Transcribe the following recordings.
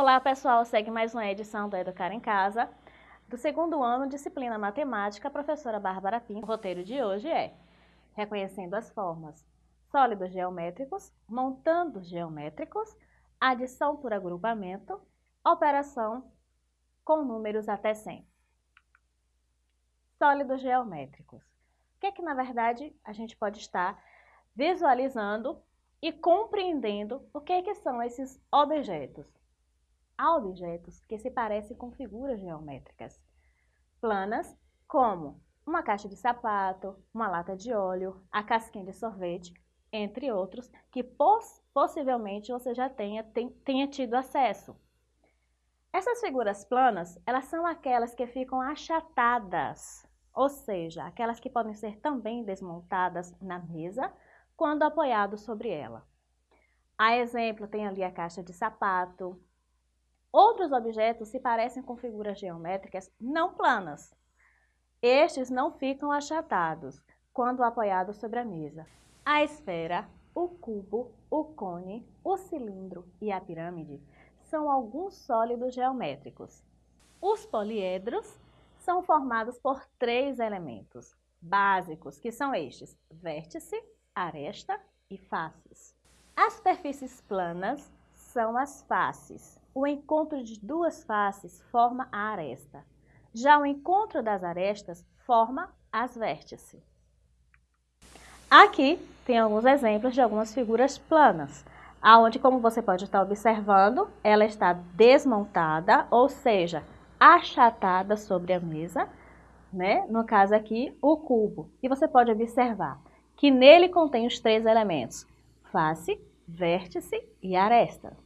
Olá pessoal, segue mais uma edição do Educar em Casa, do segundo ano, disciplina Matemática, professora Bárbara Pinto. O roteiro de hoje é reconhecendo as formas sólidos geométricos, montando geométricos, adição por agrupamento, operação com números até 100. Sólidos geométricos. O que é que, na verdade, a gente pode estar visualizando e compreendendo o que, é que são esses objetos? Há objetos que se parecem com figuras geométricas planas, como uma caixa de sapato, uma lata de óleo, a casquinha de sorvete, entre outros, que poss possivelmente você já tenha, tem, tenha tido acesso. Essas figuras planas, elas são aquelas que ficam achatadas, ou seja, aquelas que podem ser também desmontadas na mesa quando apoiado sobre ela. A exemplo, tem ali a caixa de sapato. Outros objetos se parecem com figuras geométricas não planas. Estes não ficam achatados quando apoiados sobre a mesa. A esfera, o cubo, o cone, o cilindro e a pirâmide são alguns sólidos geométricos. Os poliedros são formados por três elementos básicos, que são estes, vértice, aresta e faces. As superfícies planas são as faces. O encontro de duas faces forma a aresta. Já o encontro das arestas forma as vértices. Aqui tem alguns exemplos de algumas figuras planas, aonde, como você pode estar observando, ela está desmontada, ou seja, achatada sobre a mesa, né? no caso aqui, o cubo. E você pode observar que nele contém os três elementos, face, vértice e aresta.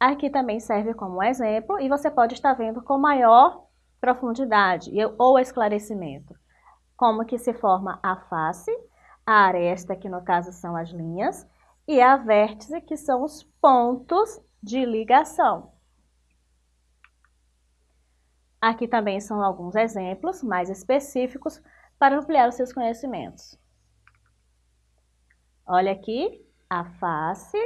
Aqui também serve como exemplo e você pode estar vendo com maior profundidade ou esclarecimento como que se forma a face, a aresta, que no caso são as linhas, e a vértice, que são os pontos de ligação. Aqui também são alguns exemplos mais específicos para ampliar os seus conhecimentos. Olha aqui a face,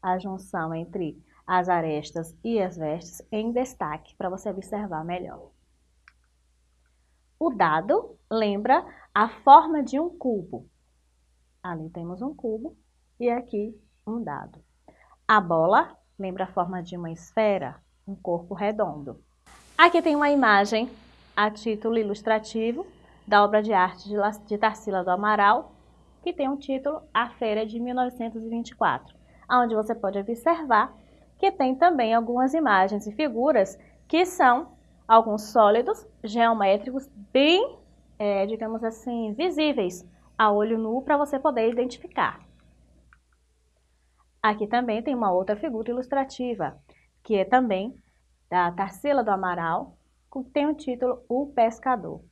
a junção entre as arestas e as vértices em destaque para você observar melhor. O dado lembra a forma de um cubo. Ali temos um cubo e aqui um dado. A bola lembra a forma de uma esfera, um corpo redondo. Aqui tem uma imagem a título ilustrativo da obra de arte de Tarsila do Amaral, que tem um título A Feira de 1924, onde você pode observar que tem também algumas imagens e figuras que são alguns sólidos geométricos bem, é, digamos assim, visíveis a olho nu para você poder identificar. Aqui também tem uma outra figura ilustrativa, que é também da Tarsila do Amaral, que tem o título O Pescador,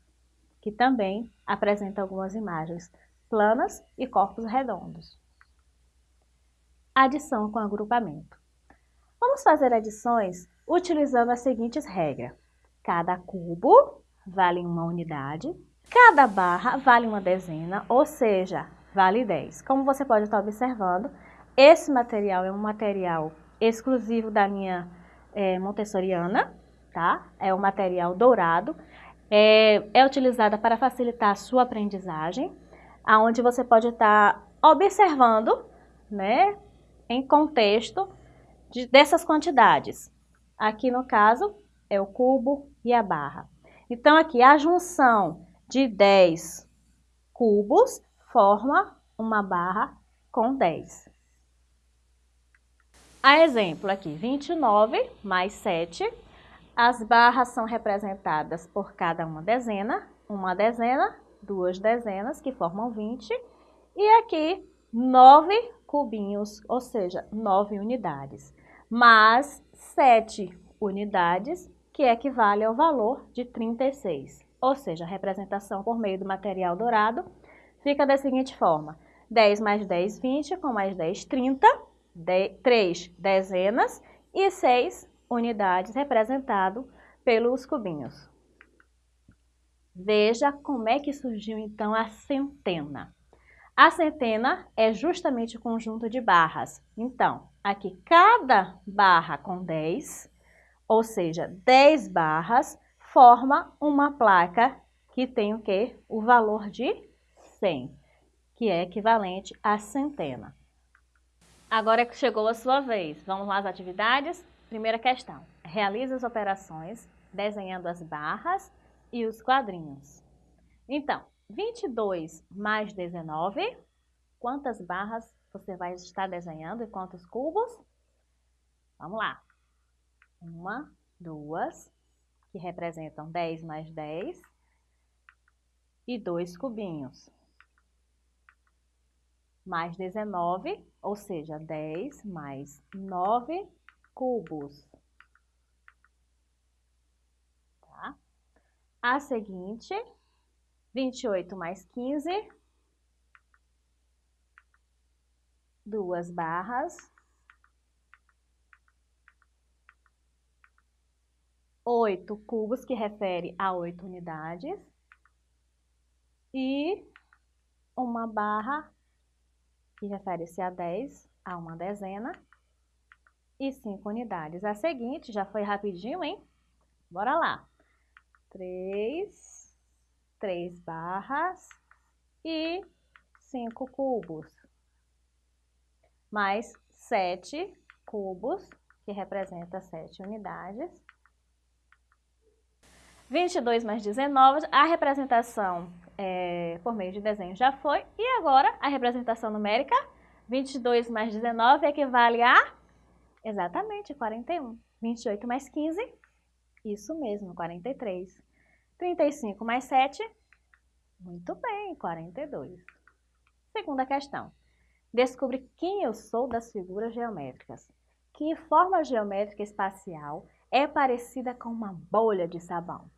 que também apresenta algumas imagens planas e corpos redondos. Adição com agrupamento. Vamos fazer adições utilizando as seguintes regras. Cada cubo vale uma unidade, cada barra vale uma dezena, ou seja, vale 10. Como você pode estar observando, esse material é um material exclusivo da linha é, montessoriana, tá? É um material dourado, é, é utilizada para facilitar a sua aprendizagem, aonde você pode estar observando, né, em contexto de, dessas quantidades. Aqui no caso, é o cubo e a barra. Então, aqui, a junção de 10 cubos forma uma barra com 10. A exemplo aqui, 29 mais 7. As barras são representadas por cada uma dezena. Uma dezena, duas dezenas, que formam 20. E aqui, 9 cubinhos, ou seja, 9 unidades. Mas 7 unidades que equivale ao valor de 36. Ou seja, a representação por meio do material dourado fica da seguinte forma. 10 mais 10, 20, com mais 10, 30, 3 dezenas e 6 unidades representado pelos cubinhos. Veja como é que surgiu então a centena. A centena é justamente o conjunto de barras. Então, aqui cada barra com 10, ou seja, 10 barras, forma uma placa que tem o quê? O valor de 100, que é equivalente a centena. Agora é chegou a sua vez. Vamos lá às atividades? Primeira questão. Realize as operações desenhando as barras e os quadrinhos. Então, 22 mais 19, quantas barras você vai estar desenhando e quantos cubos? Vamos lá. Uma, duas, que representam 10 mais 10, e dois cubinhos. Mais 19, ou seja, 10 mais 9 cubos. Tá? A seguinte, 28 mais 15, duas barras, oito cubos, que refere a oito unidades, e uma barra, que refere-se a 10, a uma dezena, e cinco unidades. A seguinte, já foi rapidinho, hein? Bora lá. Três, três barras e cinco cubos, mais sete cubos, que representa sete unidades. 22 mais 19, a representação é, por meio de desenho já foi. E agora, a representação numérica, 22 mais 19 equivale a, exatamente, 41. 28 mais 15, isso mesmo, 43. 35 mais 7, muito bem, 42. Segunda questão. Descubra quem eu sou das figuras geométricas. Que forma geométrica espacial é parecida com uma bolha de sabão?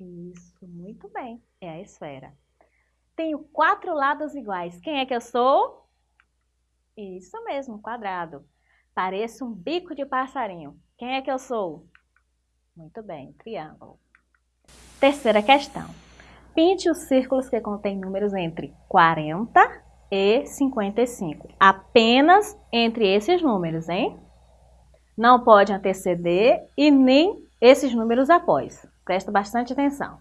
Isso, muito bem, é a esfera. Tenho quatro lados iguais. Quem é que eu sou? Isso mesmo, quadrado. Pareço um bico de passarinho. Quem é que eu sou? Muito bem, triângulo. Terceira questão. Pinte os círculos que contêm números entre 40 e 55. Apenas entre esses números, hein? Não pode anteceder e nem esses números após. Presta bastante atenção.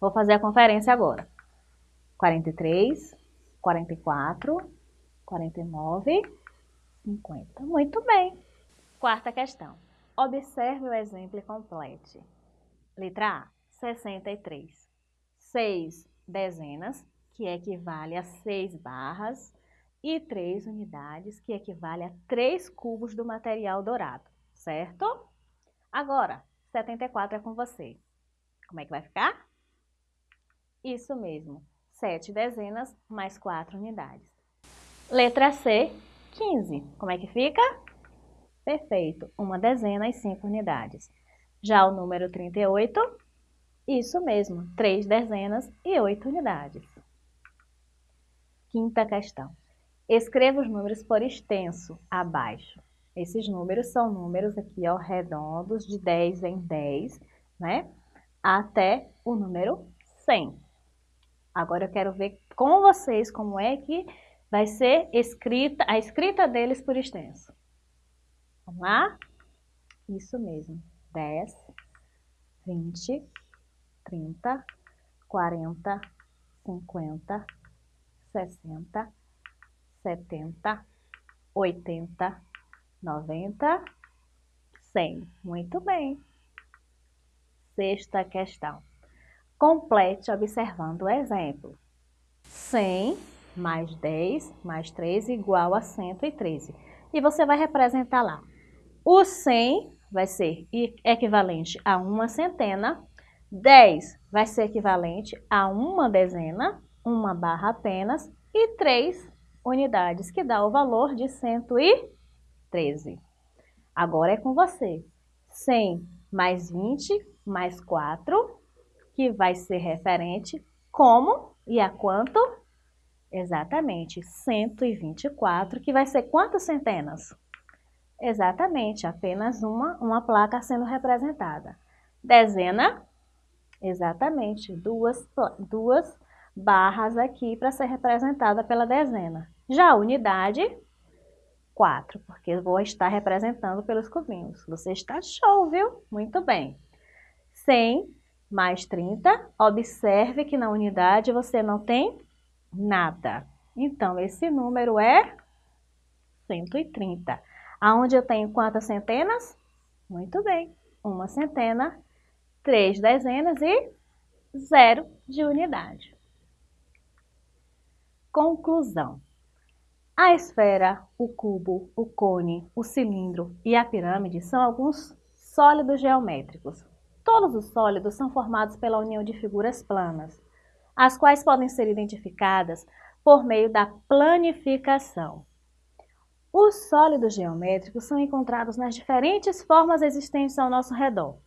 Vou fazer a conferência agora. 43, 44, 49, 50. Muito bem. Quarta questão. Observe o exemplo e complete. Letra A, 63. 6 dezenas, que equivale a 6 barras, e 3 unidades, que equivale a 3 cubos do material dourado, certo? Agora, 74 é com você. Como é que vai ficar? Isso mesmo, 7 dezenas mais 4 unidades. Letra C, 15. Como é que fica? Perfeito, uma dezena e 5 unidades. Já o número 38, isso mesmo, 3 dezenas e 8 unidades. Quinta questão. Escreva os números por extenso, abaixo. Esses números são números aqui, ó, redondos, de 10 em 10, né? Até o número 100. Agora eu quero ver com vocês como é que vai ser escrita, a escrita deles por extenso. Vamos lá? Isso mesmo. 10, 20, 30, 40, 50, 60, 70, 80, 90, 100. Muito bem. Sexta questão. Complete observando o exemplo. 100 mais 10 mais 3 igual a 113. E você vai representar lá. O 100 vai ser equivalente a uma centena, 10 vai ser equivalente a uma dezena, uma barra apenas, e 3 unidades, que dá o valor de 113. Agora é com você. 100 mais 20 mais 4, que vai ser referente como e a quanto? Exatamente, 124, que vai ser quantas centenas? Exatamente, apenas uma, uma placa sendo representada. Dezena, exatamente, duas, duas barras aqui para ser representada pela dezena. Já a unidade, 4, porque eu vou estar representando pelos cubinhos. Você está show, viu? Muito bem. 100 mais 30, observe que na unidade você não tem nada. Então, esse número é 130. Aonde eu tenho quantas centenas? Muito bem, uma centena, três dezenas e zero de unidade. Conclusão. A esfera, o cubo, o cone, o cilindro e a pirâmide são alguns sólidos geométricos. Todos os sólidos são formados pela união de figuras planas, as quais podem ser identificadas por meio da planificação. Os sólidos geométricos são encontrados nas diferentes formas existentes ao nosso redor.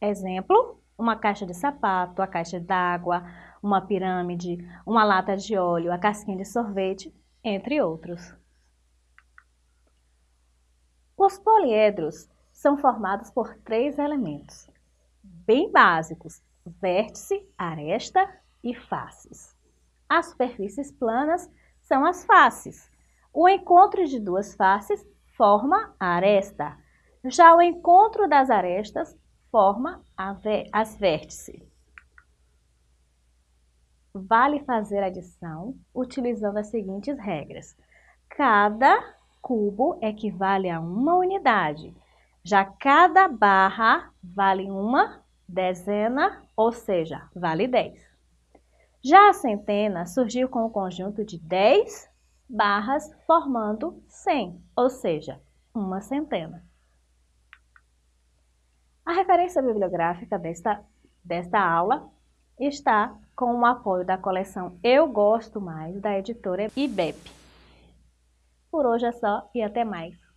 Exemplo, uma caixa de sapato, a caixa d'água, uma pirâmide, uma lata de óleo, a casquinha de sorvete, entre outros. Os poliedros são formados por três elementos, bem básicos, vértice, aresta e faces. As superfícies planas são as faces. O encontro de duas faces forma a aresta. Já o encontro das arestas forma as vértices. Vale fazer adição utilizando as seguintes regras. Cada cubo equivale a uma unidade. Já cada barra vale uma dezena, ou seja, vale 10. Já a centena surgiu com o conjunto de 10 barras formando 100, ou seja, uma centena. A referência bibliográfica desta, desta aula está com o apoio da coleção Eu Gosto Mais, da editora IBEP. Por hoje é só e até mais.